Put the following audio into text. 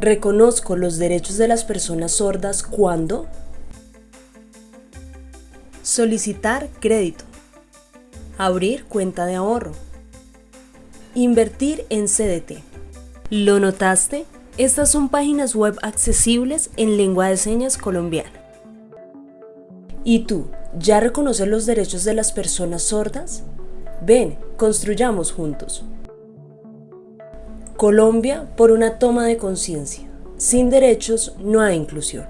Reconozco los derechos de las personas sordas cuando solicitar crédito, abrir cuenta de ahorro, invertir en CDT. ¿Lo notaste? Estas son páginas web accesibles en lengua de señas colombiana. ¿Y tú, ya reconoces los derechos de las personas sordas? Ven, construyamos juntos. Colombia por una toma de conciencia. Sin derechos no hay inclusión.